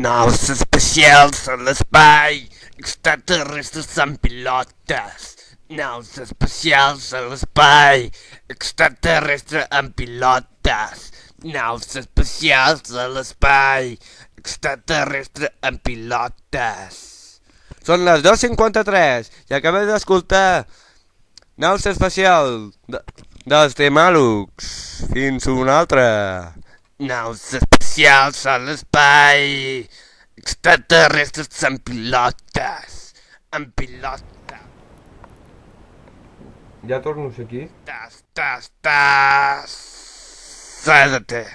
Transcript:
Naus especials a l'espai, extraterrestres amb pilotes. Naus especials a l'espai, extraterrestre amb pilotes. Naus especials a l'espai, extraterrestre amb pilotes. Són les 2.53 i acabem d'escoltar Naus espacial de, dels Temalux. Fins una altra. Naus espacials a l'espai. Extraterrestres amb pilotes. Amb pilotes. Ja torno a ser aquí. Tas, tas, tas. Cédate.